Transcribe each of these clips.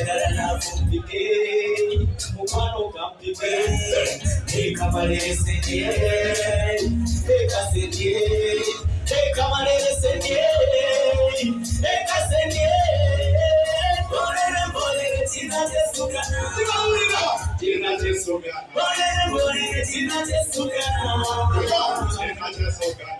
kampue Oya gara na fukike Mumano kampike Eka malere senye Eka senye Eka malere senye Eka senye Bolere bolere tina jesugana Kinachosogana. Bolere bolere tina jesugana Kinachosogana. Bolere bolere tina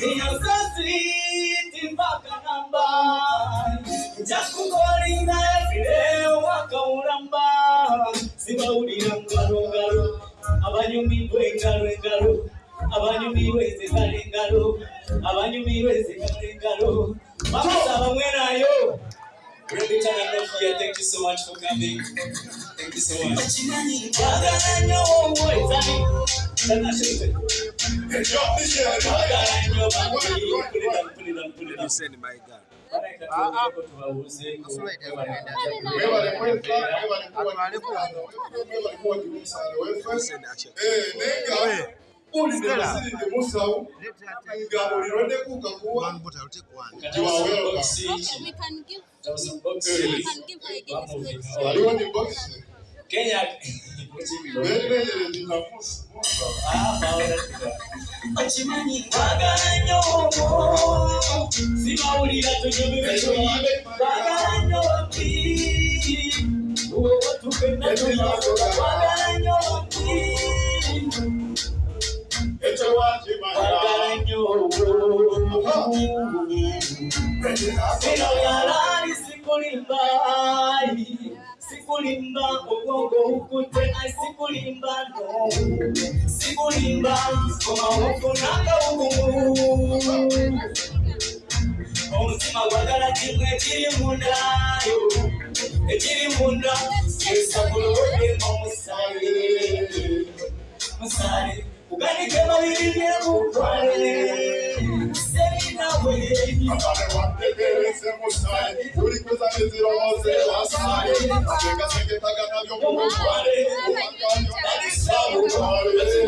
You're so sweet mpaka namba Njakukolinga everyday wakaulamba Sibawulira ngalo ngalo Abanyumirwa engalo engalo Abanyumirwa enzekala engalo Abanyumirwa enzekala engalo turn it off here. Thank you so much for coming. Thank you so much. My nga can give we can give her again space. waliwo ni bokisi Kenya. beerere ninafusa Okimanyi twagala nnyo omwo sibawulira tunyumirwe twagala nnyo sikulimba sikulimba obwongo bukutte ai sikulimba sikulimba omawufunanga bugumu omutima gwagala kimu ekiri mundayo ekiri munda esagulowodde omusale. Musale kuganike babiri byebutwale serinawe Abale wategereze musayi uri kuzanizira wose wasaye ategasengetaga nabyo mu butware ubaganyo n'isabutware ekyo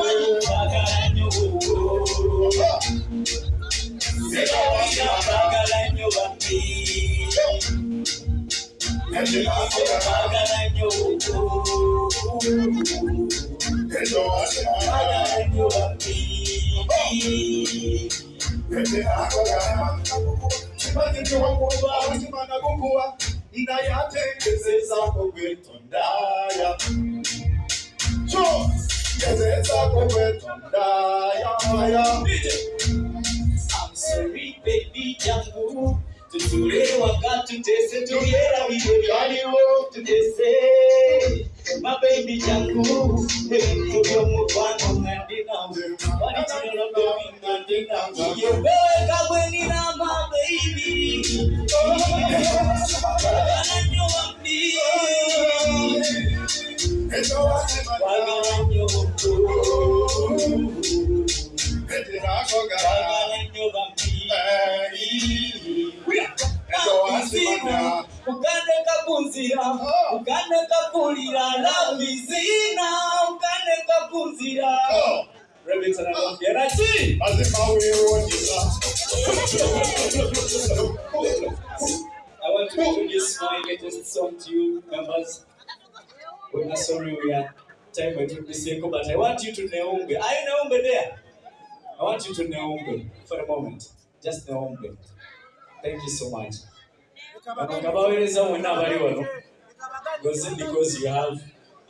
wakimanya kimanyikiwakuba ndayategezezako gwetondaya kyo gezezako gwetondaya I'm sorry, baby jangu. Tutule wakati tutese tuliera vile vyaliwo tutese baby ngandina yewe kabweni na my baby. Wagala nnyo bambi lavizina ukaneka kuzira Oh, Rabbit anamwambia Rachi lazima uione. I want to introduce my latest song to you members we're not sorry we are time by Kiseko but I want you to Neumbe are you Neumbe there? I want you to Neumbe for a moment. Just Neumbe thank you so much. Bakabawereza mwenna abali wano goze because you have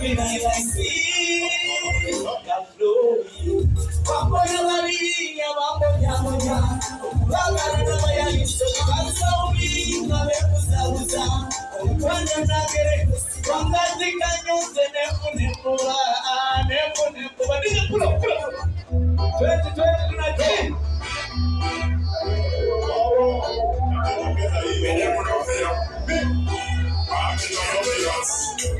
Monday. I.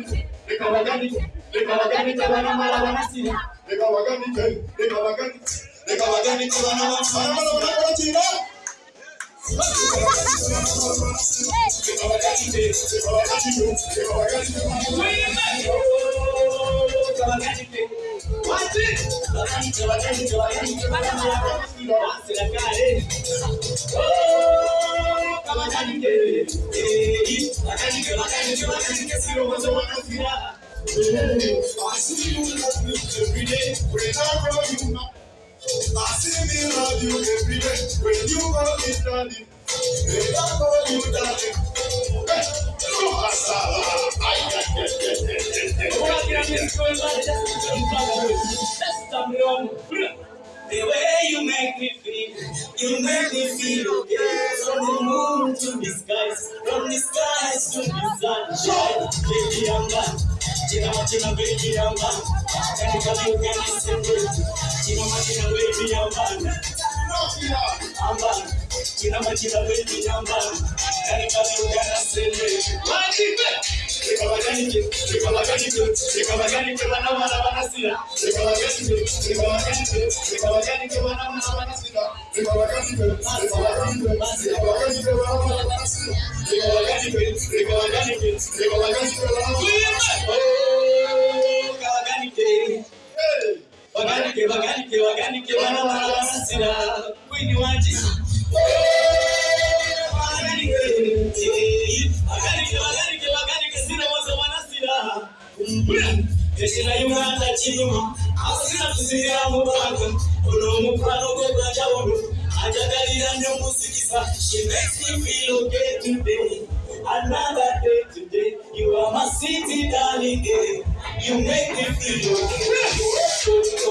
ah. Twende, twende, tunajeni. The way you make me feel, you make me feel okay. From the moon to the skies, from the skies to the sunshine. Baby, I'm back. China machina, baby, I'm back. Can you come you can celebrate? China machina, baby, I'm back. I'm back. China machina, baby, I'm back. Can you come you can celebrate? What is it? Rekabaganike, rekabaganike, rekabaganike, bana bana bana sira. Rekabaganike, rekabaganike, baganike baganike baganike bana barabasira kwini wanje Ekira Uganda kiruma, asira tuzingira mu bantu, ono omukwano gwe gwa kyawudu, ajagalira nnyo musikisa. She makes me feel okay today. Another day today, you are my city darling. eh. You make me feel okay.